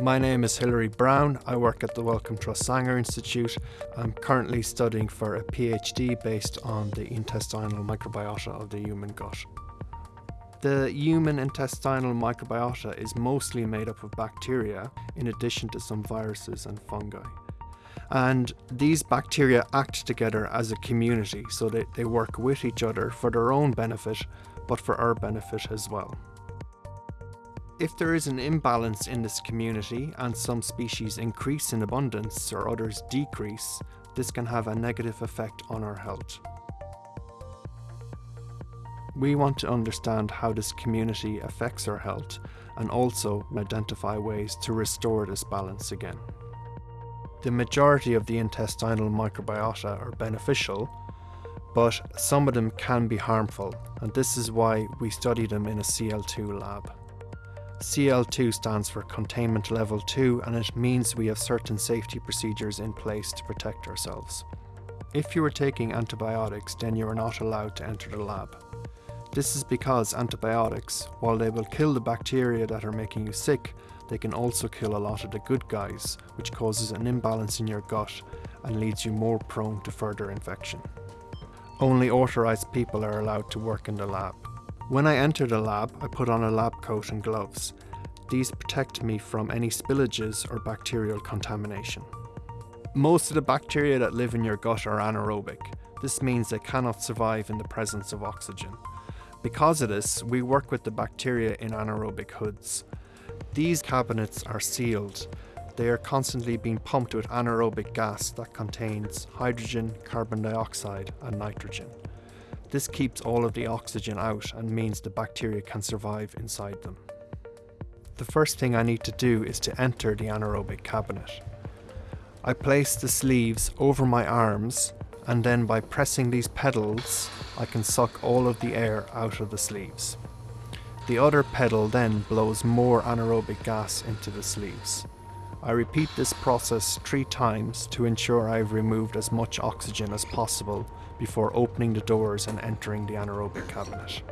My name is Hilary Browne. I work at the Wellcome Trust Sanger Institute. I'm currently studying for a PhD based on the intestinal microbiota of the human gut. The human intestinal microbiota is mostly made up of bacteria, in addition to some viruses and fungi. And these bacteria act together as a community, so that they work with each other for their own benefit, but for our benefit as well. If there is an imbalance in this community and some species increase in abundance or others decrease, this can have a negative effect on our health. We want to understand how this community affects our health and also identify ways to restore this balance again. The majority of the intestinal microbiota are beneficial, but some of them can be harmful, and this is why we study them in a CL2 lab. CL2 stands for Containment Level 2 and it means we have certain safety procedures in place to protect ourselves. If you are taking antibiotics, then you are not allowed to enter the lab. This is because antibiotics, while they will kill the bacteria that are making you sick, they can also kill a lot of the good guys, which causes an imbalance in your gut and leads you more prone to further infection. Only authorised people are allowed to work in the lab. When I enter the lab, I put on a lab coat and gloves. These protect me from any spillages or bacterial contamination. Most of the bacteria that live in your gut are anaerobic. This means they cannot survive in the presence of oxygen. Because of this, we work with the bacteria in anaerobic hoods. These cabinets are sealed. They are constantly being pumped with anaerobic gas that contains hydrogen, carbon dioxide and nitrogen. This keeps all of the oxygen out and means the bacteria can survive inside them. The first thing I need to do is to enter the anaerobic cabinet. I place the sleeves over my arms and then by pressing these pedals I can suck all of the air out of the sleeves. The other pedal then blows more anaerobic gas into the sleeves. I repeat this process three times to ensure I have removed as much oxygen as possible before opening the doors and entering the anaerobic cabinet.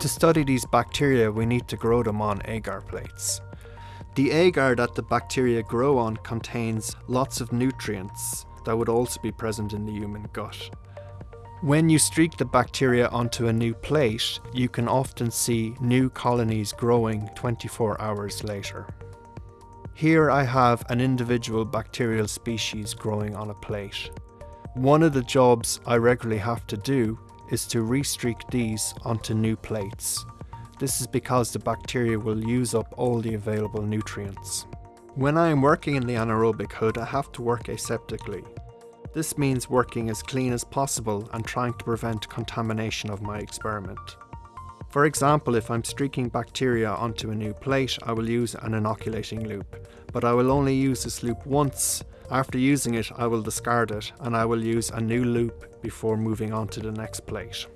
To study these bacteria we need to grow them on agar plates. The agar that the bacteria grow on contains lots of nutrients that would also be present in the human gut. When you streak the bacteria onto a new plate, you can often see new colonies growing 24 hours later. Here I have an individual bacterial species growing on a plate. One of the jobs I regularly have to do is to restreak these onto new plates. This is because the bacteria will use up all the available nutrients. When I am working in the anaerobic hood, I have to work aseptically. This means working as clean as possible and trying to prevent contamination of my experiment. For example, if I'm streaking bacteria onto a new plate, I will use an inoculating loop, but I will only use this loop once. After using it, I will discard it and I will use a new loop before moving on to the next plate.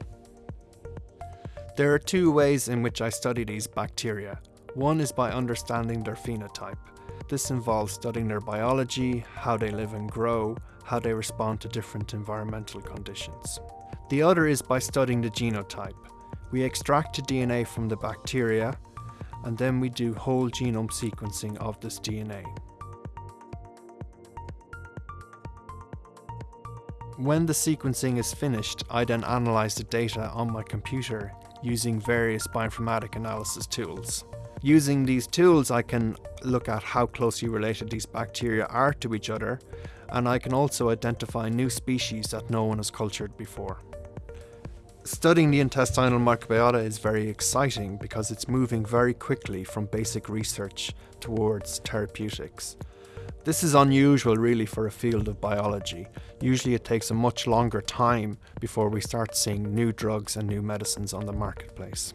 There are two ways in which I study these bacteria. One is by understanding their phenotype. This involves studying their biology, how they live and grow, how they respond to different environmental conditions. The other is by studying the genotype. We extract the DNA from the bacteria and then we do whole genome sequencing of this DNA. When the sequencing is finished, I then analyse the data on my computer using various bioinformatic analysis tools. Using these tools I can look at how closely related these bacteria are to each other and I can also identify new species that no one has cultured before. Studying the intestinal microbiota is very exciting because it's moving very quickly from basic research towards therapeutics. This is unusual really for a field of biology. Usually it takes a much longer time before we start seeing new drugs and new medicines on the marketplace.